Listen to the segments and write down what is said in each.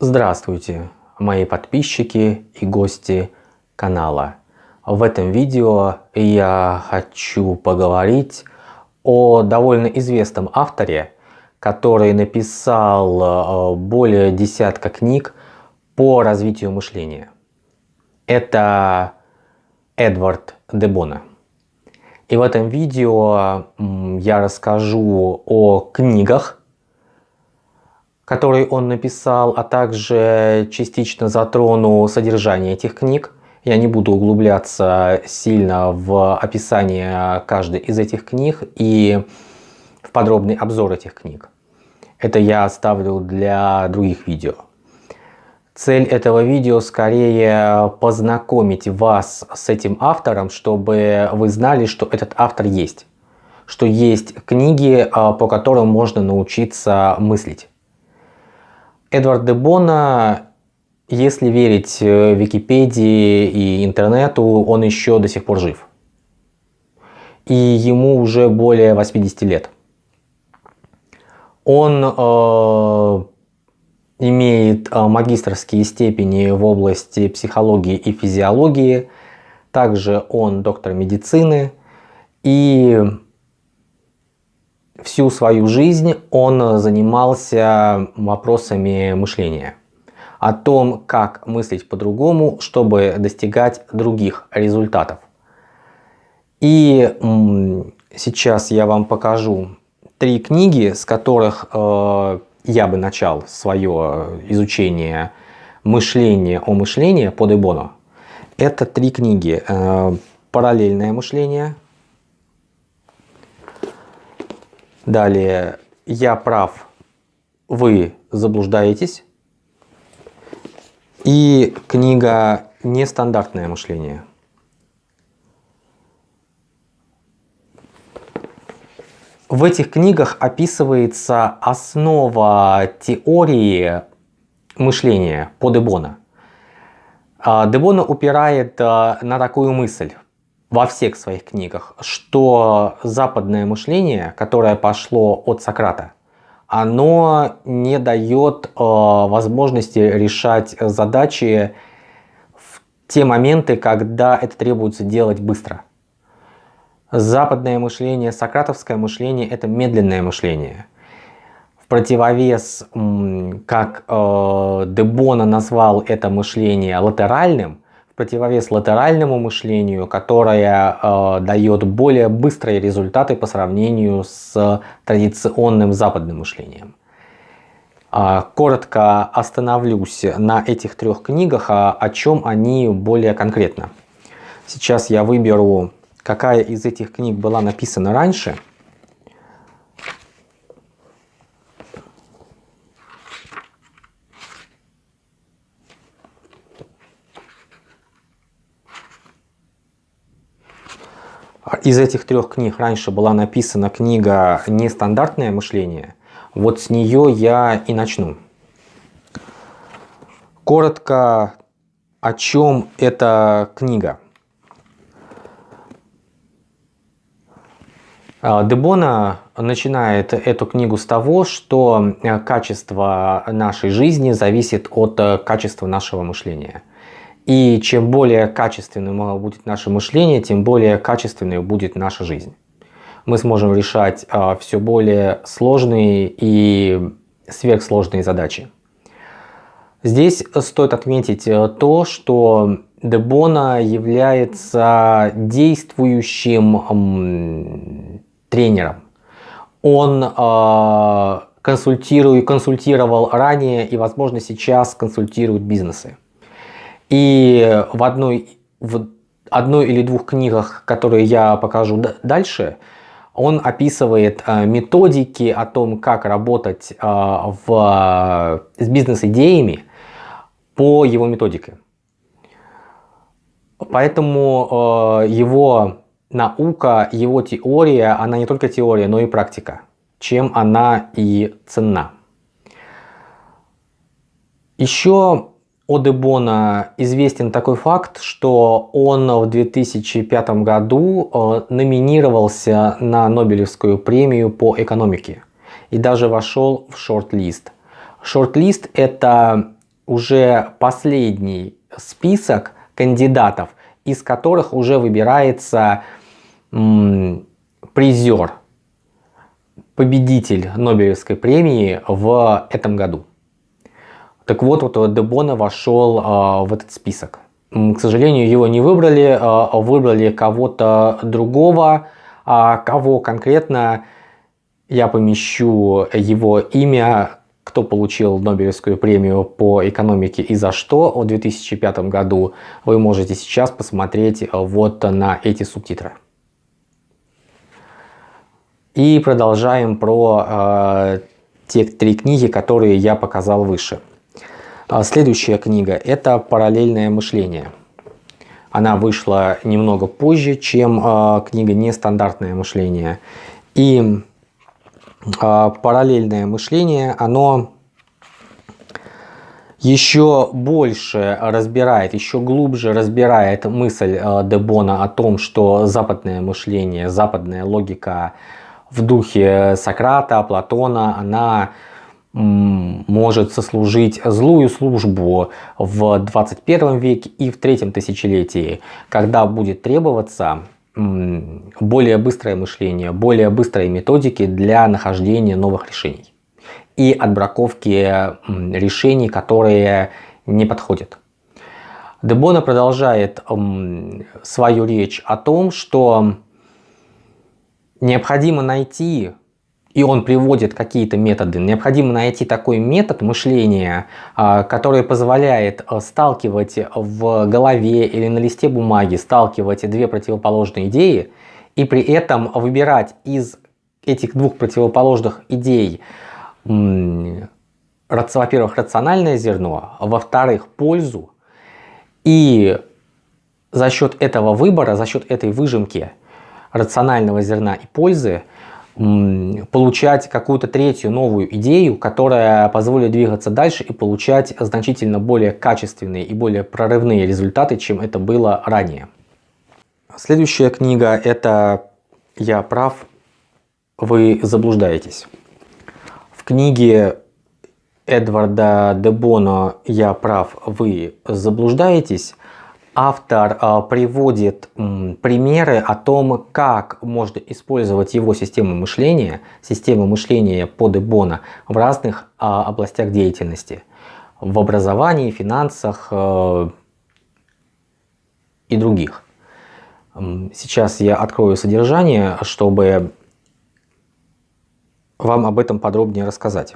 Здравствуйте, мои подписчики и гости канала. В этом видео я хочу поговорить о довольно известном авторе, который написал э, более десятка книг по развитию мышления. Это Эдвард Дебона. И в этом видео я расскажу о книгах, которые он написал, а также частично затрону содержание этих книг. Я не буду углубляться сильно в описание каждой из этих книг и в подробный обзор этих книг. Это я оставлю для других видео. Цель этого видео скорее познакомить вас с этим автором, чтобы вы знали, что этот автор есть. Что есть книги, а, по которым можно научиться мыслить. Эдвард де Бона, если верить э, Википедии и интернету, он еще до сих пор жив. И ему уже более 80 лет. Он э, имеет а, магистрские степени в области психологии и физиологии. Также он доктор медицины. И всю свою жизнь он занимался вопросами мышления. О том, как мыслить по-другому, чтобы достигать других результатов. И сейчас я вам покажу три книги, с которых э, я бы начал свое изучение мышления о мышлении по Дебону, это три книги. Э, «Параллельное мышление», далее «Я прав, вы заблуждаетесь» и книга «Нестандартное мышление». В этих книгах описывается основа теории мышления по Дебона. А, Дебона упирает а, на такую мысль во всех своих книгах, что западное мышление, которое пошло от Сократа, оно не дает а, возможности решать задачи в те моменты, когда это требуется делать быстро. Западное мышление, сократовское мышление – это медленное мышление. В противовес, как э, Дебона назвал это мышление латеральным, противовес латеральному мышлению, которое э, дает более быстрые результаты по сравнению с традиционным западным мышлением. Э, коротко остановлюсь на этих трех книгах, а о чем они более конкретно. Сейчас я выберу какая из этих книг была написана раньше. Из этих трех книг раньше была написана книга «Нестандартное мышление». Вот с нее я и начну. Коротко, о чем эта книга. А, Дебона начинает эту книгу с того, что э, качество нашей жизни зависит от э, качества нашего мышления. И чем более качественным будет наше мышление, тем более качественной будет наша жизнь. Мы сможем решать а, все более сложные и сверхсложные задачи. Здесь стоит отметить э, то, что Дебона является действующим тренером. Он э, консультирует, консультировал ранее и, возможно, сейчас консультирует бизнесы. И в одной, в одной или двух книгах, которые я покажу дальше, он описывает э, методики о том, как работать э, в, с бизнес-идеями по его методике. Поэтому э, его наука, его теория, она не только теория, но и практика, чем она и ценна. Еще о Дебона известен такой факт, что он в 2005 году э, номинировался на Нобелевскую премию по экономике и даже вошел в шорт-лист. Шорт-лист это уже последний список кандидатов, из которых уже выбирается призер, победитель Нобелевской премии в этом году. Так вот, вот Дебона вошел а, в этот список. К сожалению, его не выбрали, а, выбрали кого-то другого, а кого конкретно я помещу его имя, кто получил Нобелевскую премию по экономике и за что в 2005 году, вы можете сейчас посмотреть вот на эти субтитры. И продолжаем про э, те три книги, которые я показал выше. А следующая книга – это «Параллельное мышление». Она вышла немного позже, чем э, книга «Нестандартное мышление». И э, «Параллельное мышление», оно еще больше разбирает, еще глубже разбирает мысль Дебона о том, что западное мышление, западная логика в духе Сократа, Платона, она может сослужить злую службу в 21 веке и в третьем тысячелетии, когда будет требоваться более быстрое мышление, более быстрые методики для нахождения новых решений и отбраковки решений, которые не подходят. Дебона продолжает свою речь о том, что необходимо найти и он приводит какие-то методы. Необходимо найти такой метод мышления, а, который позволяет а, сталкивать в голове или на листе бумаги, сталкивать две противоположные идеи и при этом выбирать из этих двух противоположных идей, во-первых, рациональное зерно, во-вторых, пользу. И за счет этого выбора, за счет этой выжимки рационального зерна и пользы, получать какую-то третью новую идею, которая позволит двигаться дальше и получать значительно более качественные и более прорывные результаты, чем это было ранее. Следующая книга – это «Я прав, вы заблуждаетесь». В книге Эдварда Дебоно «Я прав, вы заблуждаетесь» автор а, приводит примеры о том, как можно использовать его систему мышления, систему мышления по Дебона в разных а, областях деятельности. В образовании, финансах а, и других. Сейчас я открою содержание, чтобы вам об этом подробнее рассказать.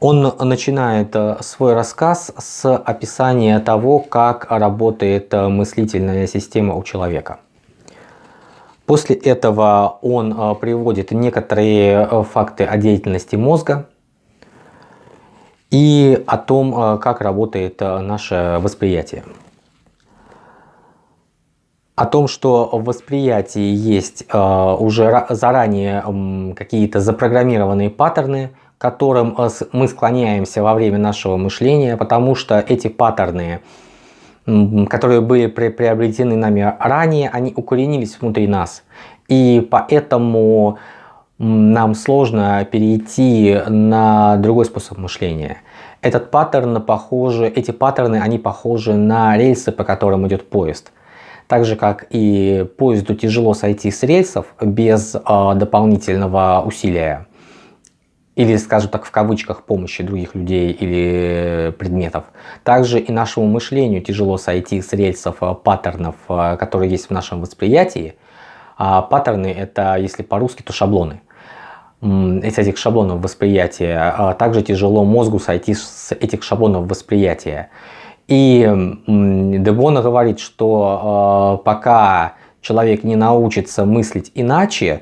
Он начинает э, свой рассказ с описания того, как работает э, мыслительная система у человека. После этого он э, приводит некоторые факты о деятельности мозга и о том, как работает наше восприятие. О том, что в восприятии есть уже заранее какие-то запрограммированные паттерны, которым э, мы склоняемся во время нашего мышления, потому что эти паттерны, которые были приобретены нами ранее, они укоренились внутри нас. И поэтому нам сложно перейти на другой способ мышления. Этот паттерн похожи, эти паттерны, они похожи на рельсы, по которым идет поезд. Так же, как и поезду тяжело сойти с рельсов без э, дополнительного усилия или, скажем так, в кавычках, помощи других людей или предметов. Также и нашему мышлению тяжело сойти с рельсов э, паттернов, э, которые есть в нашем восприятии. А паттерны – это, если по-русски, то шаблоны. Из этих шаблонов восприятия а также тяжело мозгу сойти с этих шаблонов восприятия. И Дебона говорит, что э, пока человек не научится мыслить иначе,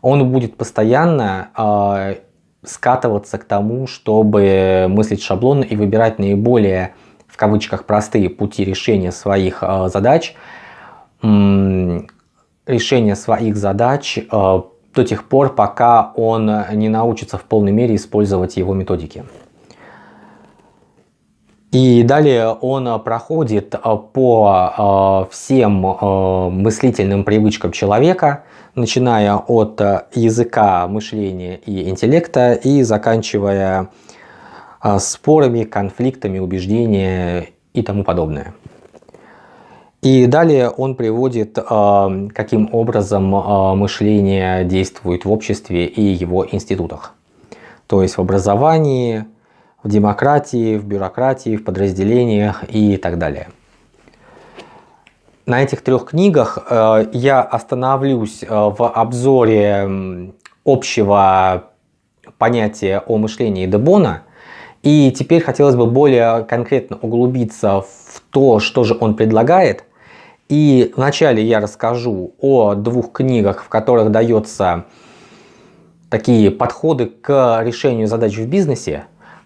он будет постоянно скатываться к тому, чтобы мыслить шаблонно и выбирать наиболее, в кавычках, простые пути решения своих э, задач, решения своих задач э, до тех пор, пока он не научится в полной мере использовать его методики. И далее он проходит э, по всем мыслительным привычкам человека, начиная от э, языка, мышления и интеллекта и заканчивая э, спорами, конфликтами, убеждениями и тому подобное. И далее он приводит, э, каким образом мышление действует в обществе и его институтах. То есть в образовании, в демократии, в бюрократии, в подразделениях и так далее. На этих трех книгах э, я остановлюсь в обзоре общего понятия о мышлении Дебона. И теперь хотелось бы более конкретно углубиться в то, что же он предлагает – и вначале я расскажу о двух книгах, в которых дается такие подходы к решению задач в бизнесе,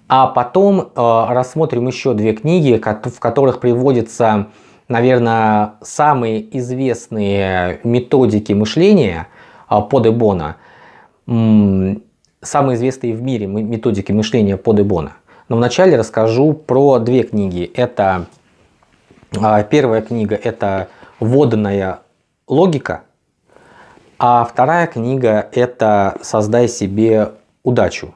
а потом э, рассмотрим еще две книги, в которых приводятся, наверное, самые известные методики мышления э, по Дебона, самые известные в мире методики мышления по Дебона. Но вначале расскажу про две книги. Это э, первая книга это вводная логика, а вторая книга это «Создай себе удачу».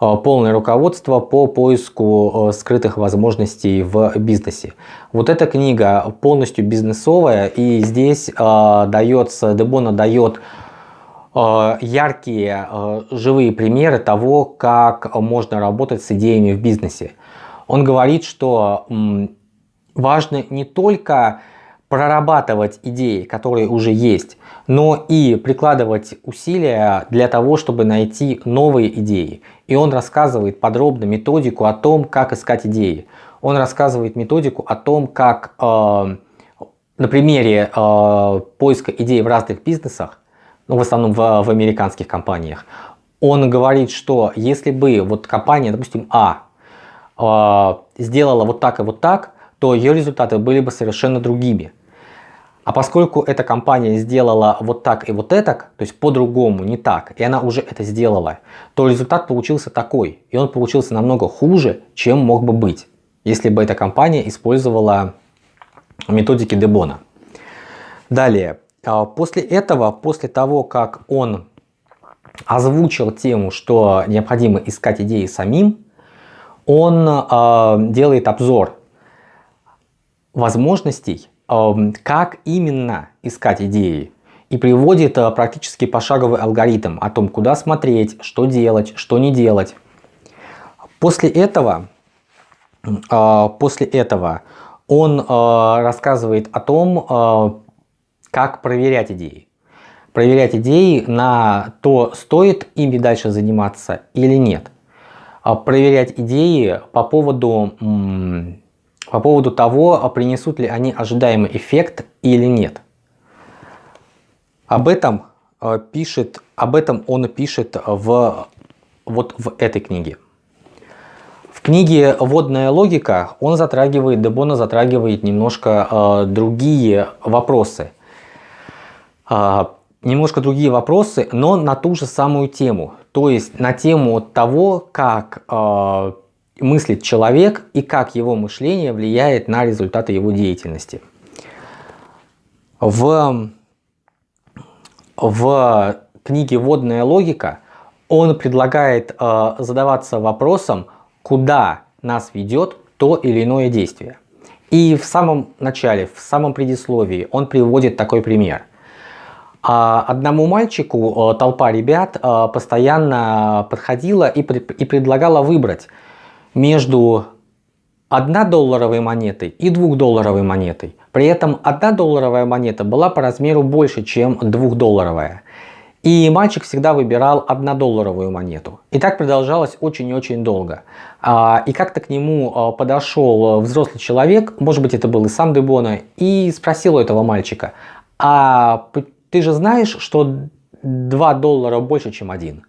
Э, полное руководство по поиску э, скрытых возможностей в бизнесе. Вот эта книга полностью бизнесовая и здесь э, дается, Дебона дает яркие живые примеры того, как можно работать с идеями в бизнесе. Он говорит, что важно не только прорабатывать идеи, которые уже есть, но и прикладывать усилия для того, чтобы найти новые идеи. И он рассказывает подробно методику о том, как искать идеи. Он рассказывает методику о том, как э, на примере э, поиска идей в разных бизнесах, ну, в основном в, в американских компаниях, он говорит, что если бы вот компания, допустим, А, э, сделала вот так и вот так, то ее результаты были бы совершенно другими. А поскольку эта компания сделала вот так и вот это, то есть по-другому, не так, и она уже это сделала, то результат получился такой. И он получился намного хуже, чем мог бы быть, если бы эта компания использовала методики Дебона. Далее, а, после этого, после того, как он озвучил тему, что необходимо искать идеи самим, он э, делает обзор возможностей как именно искать идеи и приводит э, практически пошаговый алгоритм о том, куда смотреть, что делать, что не делать. После этого, а, после этого он а, рассказывает о том, а, как проверять идеи. Проверять идеи на то, стоит ими дальше заниматься или нет. Проверять идеи по поводу по поводу того, а принесут ли они ожидаемый эффект или нет. Об этом, э, пишет, об этом он пишет в, вот в этой книге. В книге «Водная логика» он затрагивает, Дебона затрагивает немножко э, другие вопросы. Э, немножко другие вопросы, но на ту же самую тему. То есть на тему того, как э, мыслит человек и как его мышление влияет на результаты его деятельности. В, в книге «Водная логика» он предлагает э, задаваться вопросом, куда нас ведет то или иное действие. И в самом начале, в самом предисловии он приводит такой пример. А одному мальчику э, толпа ребят э, постоянно подходила и, и предлагала выбрать между 1 долларовой монетой и 2 долларовой монетой. При этом 1 долларовая монета была по размеру больше, чем 2 долларовая. И мальчик всегда выбирал 1 долларовую монету. И так продолжалось очень и очень долго. А, и как-то к нему а, подошел взрослый человек, может быть это был и сам Дебона, и спросил у этого мальчика, а ты же знаешь, что 2 доллара больше, чем 1?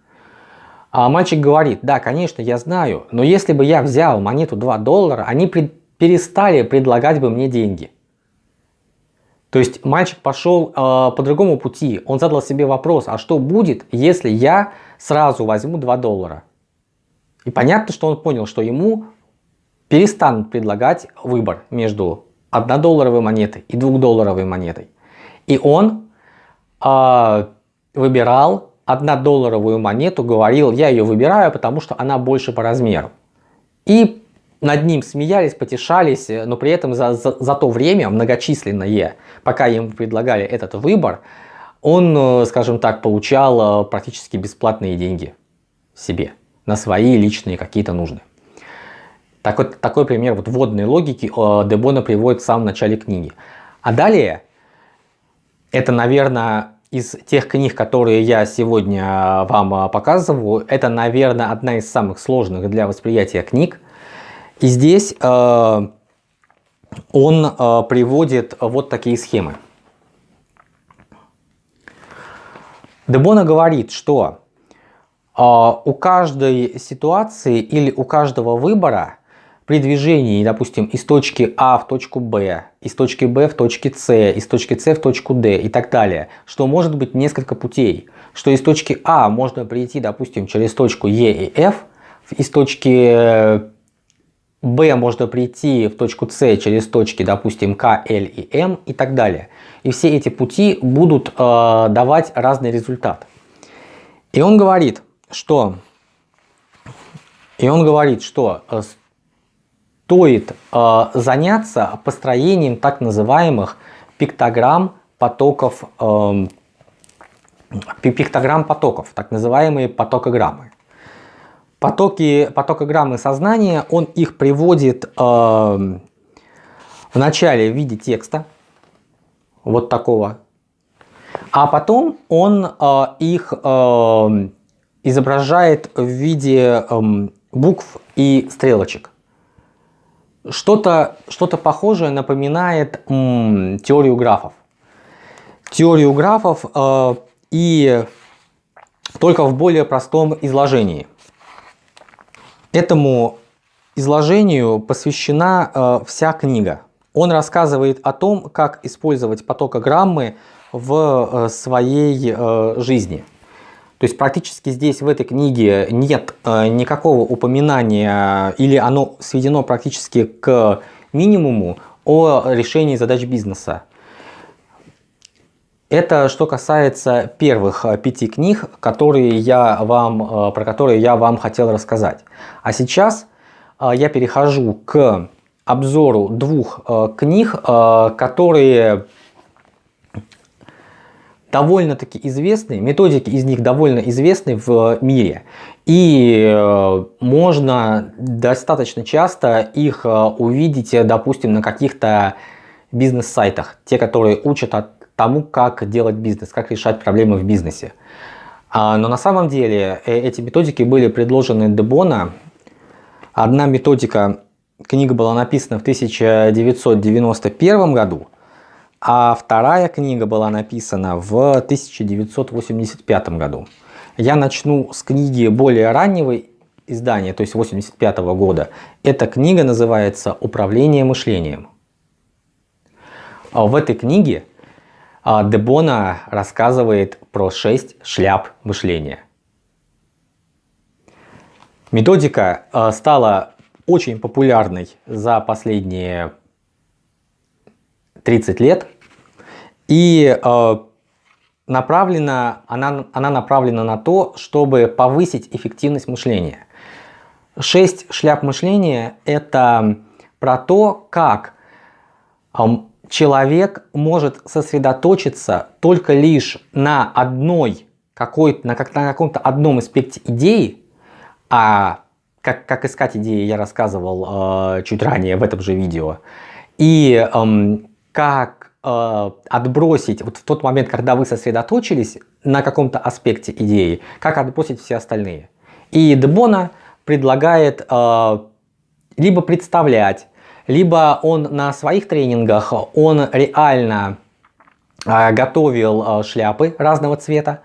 А мальчик говорит, да, конечно, я знаю, но если бы я взял монету 2 доллара, они пред, перестали предлагать бы мне деньги. То есть мальчик пошел э, по другому пути. Он задал себе вопрос, а что будет, если я сразу возьму 2 доллара? И понятно, что он понял, что ему перестанут предлагать выбор между 1 долларовой монетой и 2 долларовой монетой. И он э, выбирал 1 долларовую монету, говорил, я ее выбираю, потому что она больше по размеру. И над ним смеялись, потешались, но при этом за, за, за то время многочисленное, пока ему предлагали этот выбор, он, э, скажем так, получал э, практически бесплатные деньги себе на свои личные какие-то нужды. Такой, такой пример вот вводной логики э, Дебона приводит в самом начале книги. А далее, это, наверное, из тех книг, которые я сегодня вам показываю, это, наверное, одна из самых сложных для восприятия книг. И здесь э, он э, приводит вот такие схемы. Дебона говорит, что э, у каждой ситуации или у каждого выбора при движении, допустим, из точки А в точку Б, из точки Б в точке С, из точки С в точку Д и так далее, что может быть несколько путей, что из точки А можно прийти, допустим, через точку Е и F, из точки Б можно прийти в точку С через точки, допустим, К, Л и М и так далее. И все эти пути будут э, давать разный результат. И он говорит, что, и он говорит, что э, стоит э, заняться построением так называемых пиктограмм потоков, э, пиктограмм потоков, так называемые потокограммы. Потоки, потокограммы сознания, он их приводит э, в начале в виде текста, вот такого, а потом он э, их э, изображает в виде э, букв и стрелочек. Что-то что, -то, похожее напоминает м, теорию графов. Теорию графов э, и только в более простом изложении. Этому изложению посвящена э, вся книга. Он рассказывает о том, как использовать потокограммы в э, своей э, жизни. То есть практически здесь в этой книге нет э, никакого упоминания или оно сведено практически к минимуму о решении задач бизнеса. Это что касается первых э, пяти книг, которые я вам, э, про которые я вам хотел рассказать. А сейчас я перехожу к обзору двух книг, которые довольно-таки известны, методики из них довольно известны в мире. И э, можно достаточно часто их э, увидеть, допустим, на каких-то бизнес-сайтах. Те, которые учат тому, как делать бизнес, как решать проблемы в бизнесе. А, но на самом деле э, эти методики были предложены Дебона. Одна методика, книга была написана в 1991 году, а вторая книга была написана в 1985 году. Я начну с книги более раннего издания, то есть 85 -го года. Эта книга называется «Управление мышлением». В этой книге а, Дебона рассказывает про 6 шляп мышления. Методика а, стала очень популярной за последние 30 лет. И э, направлена, она, она направлена на то, чтобы повысить эффективность мышления. Шесть шляп мышления – это про то, как э, человек может сосредоточиться только лишь на одной какой на, как, на каком-то одном аспекте идеи, а как, как искать идеи я рассказывал э, чуть ранее в этом же видео, и э, как отбросить, вот в тот момент, когда вы сосредоточились на каком-то аспекте идеи, как отбросить все остальные. И Дебона предлагает э, либо представлять, либо он на своих тренингах, он реально э, готовил э, шляпы разного цвета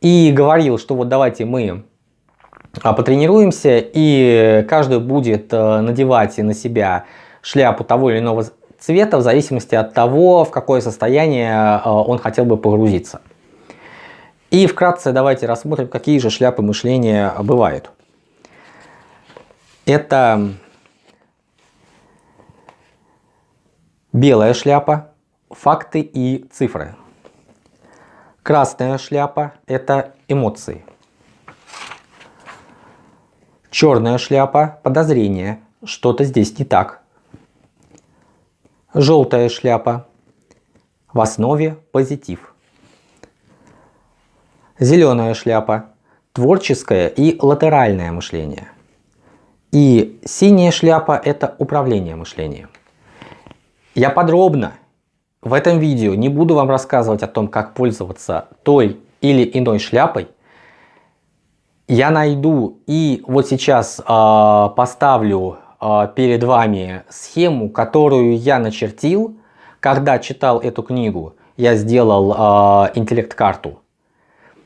и говорил, что вот давайте мы э, потренируемся, и каждый будет э, надевать на себя шляпу того или иного цвета в зависимости от того, в какое состояние э, он хотел бы погрузиться. И вкратце давайте рассмотрим, какие же шляпы мышления бывают. Это белая шляпа, факты и цифры. Красная шляпа – это эмоции. Черная шляпа – подозрение, что-то здесь не так. Желтая шляпа – в основе позитив. Зеленая шляпа – творческое и латеральное мышление. И синяя шляпа – это управление мышлением. Я подробно в этом видео не буду вам рассказывать о том, как пользоваться той или иной шляпой. Я найду и вот сейчас э, поставлю перед вами схему, которую я начертил, когда читал эту книгу. Я сделал э, интеллект-карту,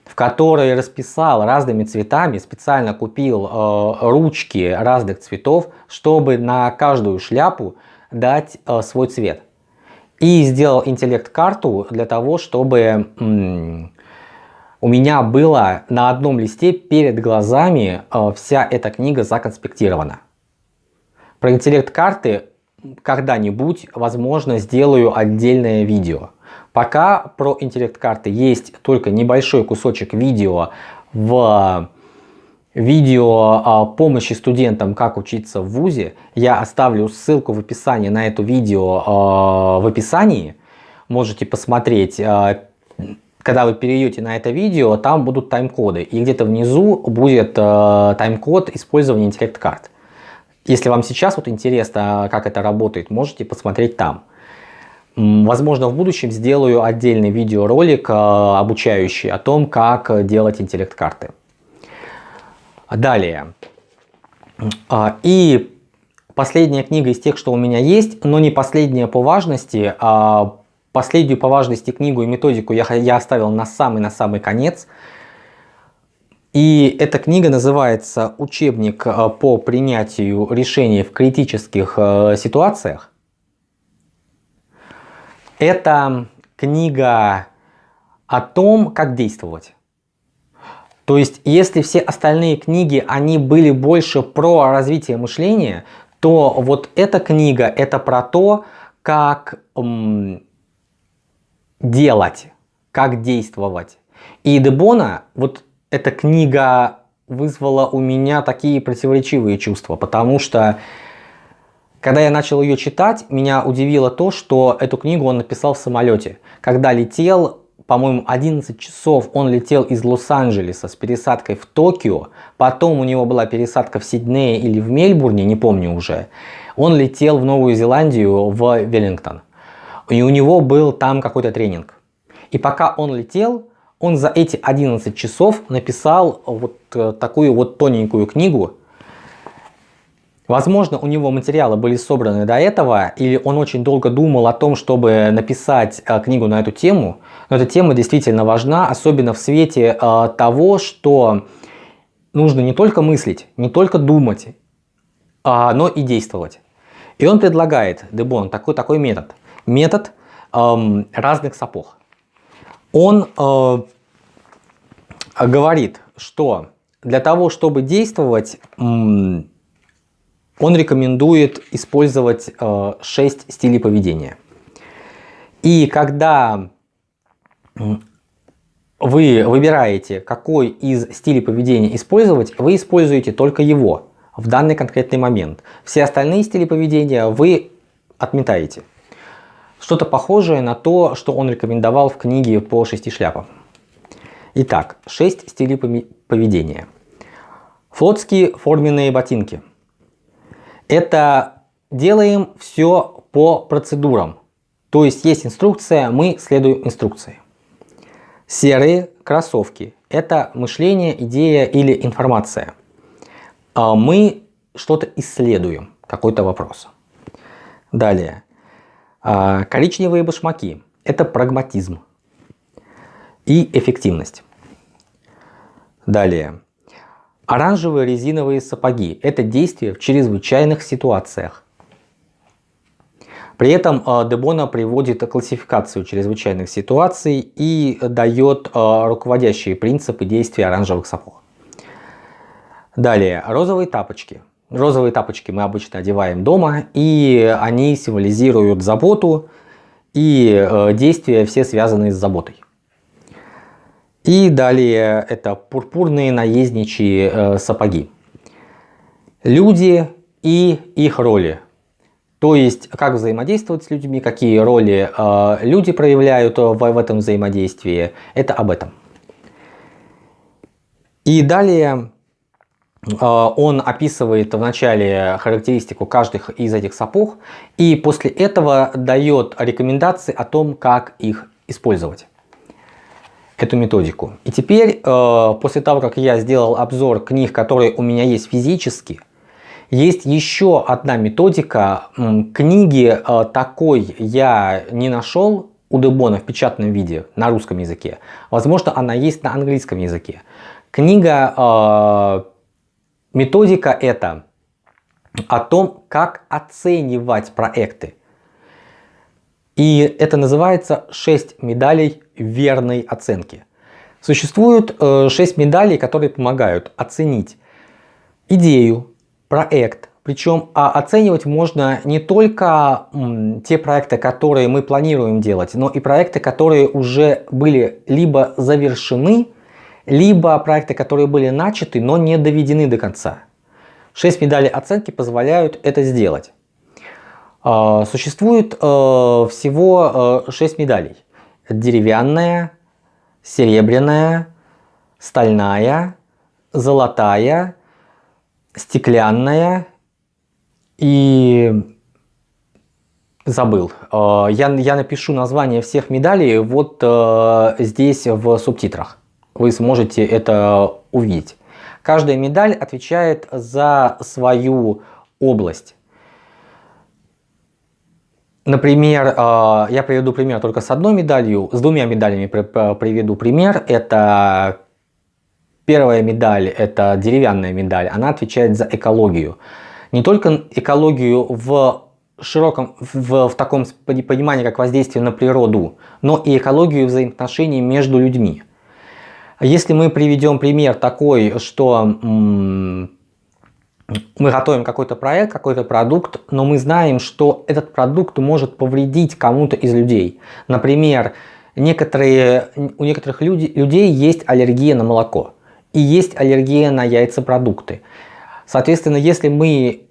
в которой расписал разными цветами, специально купил э, ручки разных цветов, чтобы на каждую шляпу дать свой цвет. И сделал интеллект-карту для того, чтобы у меня было на одном листе перед глазами вся эта книга законспектирована. Про интеллект-карты когда-нибудь, возможно, сделаю отдельное видео. Пока про интеллект-карты есть только небольшой кусочек видео в видео о помощи студентам, как учиться в ВУЗе. Я оставлю ссылку в описании на это видео э, в описании. Можете посмотреть, э, когда вы перейдете на это видео, там будут тайм-коды. И где-то внизу будет э, тайм-код использования интеллект-карт. Если вам сейчас вот интересно, как это работает, можете посмотреть там. Возможно, в будущем сделаю отдельный видеоролик, обучающий о том, как делать интеллект-карты. Далее. А, и последняя книга из тех, что у меня есть, но не последняя по важности. А последнюю по важности книгу и методику я, я оставил на самый-на самый конец. И эта книга называется «Учебник а, по принятию решений в критических ситуациях». Это книга о том, как действовать. То есть, если все остальные книги, они были больше про развитие мышления, то вот эта книга, это про то, как м, делать, как действовать. И Дебона, вот эта книга вызвала у меня такие противоречивые чувства, потому что когда я начал ее читать, меня удивило то, что эту книгу он написал в самолете. Когда летел по-моему, 11 часов он летел из Лос-Анджелеса с пересадкой в Токио, потом у него была пересадка в Сиднее или в Мельбурне, не помню уже. Он летел в Новую Зеландию, в Веллингтон. И у него был там какой-то тренинг. И пока он летел, он за эти 11 часов написал вот э, такую вот тоненькую книгу, Возможно, у него материалы были собраны до этого, или он очень долго думал о том, чтобы написать э, книгу на эту тему. Но эта тема действительно важна, особенно в свете э, того, что нужно не только мыслить, не только думать, а, но и действовать. И он предлагает, Дебон, такой, такой метод. Метод эм, разных сапог. Он э, говорит, что для того, чтобы действовать, он рекомендует использовать э, 6 стилей поведения. И когда вы выбираете, какой из стилей поведения использовать, вы используете только его в данный конкретный момент. Все остальные стили поведения вы отметаете. Что-то похожее на то, что он рекомендовал в книге по шести шляпам. Итак, 6 стилей поведения. Флотские форменные ботинки – это делаем все по процедурам. То есть есть инструкция, мы следуем инструкции. Серые кроссовки – это мышление, идея или информация. А мы что-то исследуем, какой-то вопрос. Далее. А, коричневые башмаки – это прагматизм и эффективность. Далее. Оранжевые резиновые сапоги – это действие в чрезвычайных ситуациях. При этом э, Дебона приводит классификацию чрезвычайных ситуаций и дает э, руководящие принципы действия оранжевых сапог. Далее, розовые тапочки. Розовые тапочки мы обычно одеваем дома, и они символизируют заботу и э, действия все связанные с заботой. И далее это пурпурные наездничьи э, сапоги. Люди и их роли. То есть, как взаимодействовать с людьми, какие роли э, люди проявляют в, в этом взаимодействии. Это об этом. И далее он описывает вначале характеристику каждых из этих сапог. И после этого дает рекомендации о том, как их использовать. Эту методику. И теперь, э, после того, как я сделал обзор книг, которые у меня есть физически, есть еще одна методика. Книги э, такой я не нашел у Дебона в печатном виде на русском языке. Возможно, она есть на английском языке. Книга, э, методика это о том, как оценивать проекты. И это называется 6 медалей верной оценки. Существует 6 э, медалей, которые помогают оценить идею, проект. Причем а оценивать можно не только те проекты, которые мы планируем делать, но и проекты, которые уже были либо завершены, либо проекты, которые были начаты, но не доведены до конца. Шесть медалей оценки позволяют это сделать. А, существует э, всего э, 6 медалей. Деревянная, серебряная, стальная, золотая, стеклянная и забыл. Э, я, я напишу название всех медалей вот э, здесь в субтитрах. Вы сможете это увидеть. Каждая медаль отвечает за свою область. Например, э, я приведу пример только с одной медалью, с двумя медалями приведу пример. Это Первая медаль, это деревянная медаль, она отвечает за экологию. Не только экологию в широком, в, в таком понимании, как воздействие на природу, но и экологию взаимоотношений между людьми. Если мы приведем пример такой, что мы готовим какой-то проект, какой-то продукт, но мы знаем, что этот продукт может повредить кому-то из людей. Например, некоторые, у некоторых люди, людей есть аллергия на молоко и есть аллергия на яйцепродукты. Соответственно, если мы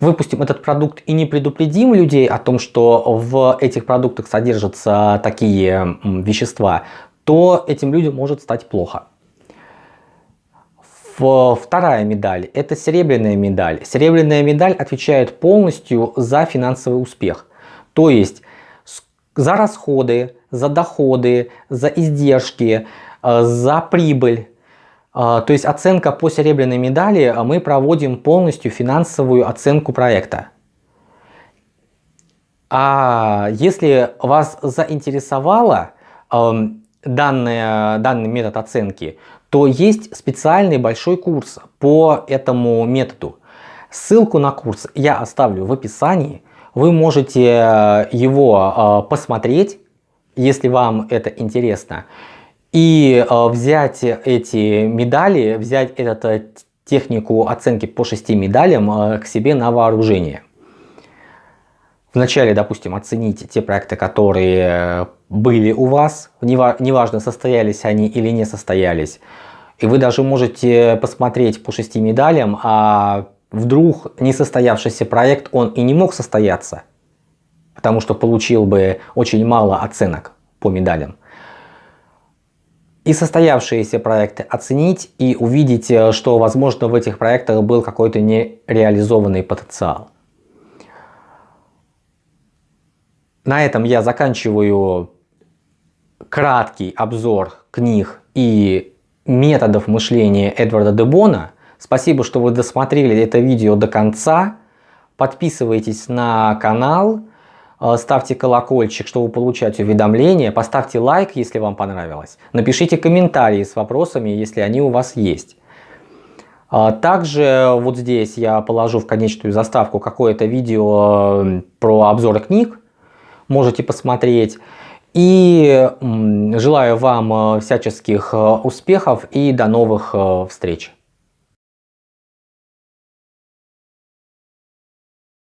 выпустим этот продукт и не предупредим людей о том, что в этих продуктах содержатся такие вещества, то этим людям может стать плохо. Вторая медаль – это серебряная медаль. Серебряная медаль отвечает полностью за финансовый успех. То есть за расходы, за доходы, за издержки, э, за прибыль а, то есть оценка по серебряной медали, а мы проводим полностью финансовую оценку проекта. А если вас заинтересовало данный, данный метод оценки, то есть специальный большой курс по этому методу. Ссылку на курс я оставлю в описании. Вы можете э, его э, посмотреть, если вам это интересно и э, взять эти медали, взять эту технику оценки по шести медалям к себе на вооружение. Вначале, допустим, оцените те проекты, которые были у вас, неважно, состоялись они или не состоялись. И вы даже можете посмотреть по шести медалям, а вдруг несостоявшийся проект, он и не мог состояться, потому что получил бы очень мало оценок по медалям и состоявшиеся проекты оценить и увидеть, э, что возможно в этих проектах был какой-то нереализованный потенциал. На этом я заканчиваю краткий обзор книг и методов мышления Эдварда Дебона. Спасибо, что вы досмотрели это видео до конца. Подписывайтесь на канал. Э, ставьте колокольчик, чтобы получать уведомления, поставьте лайк, если вам понравилось, напишите комментарии с вопросами, если они у вас есть. А также вот здесь я положу в конечную заставку какое-то видео э, про обзор книг, можете посмотреть. И желаю вам э, всяческих успехов и до новых встреч!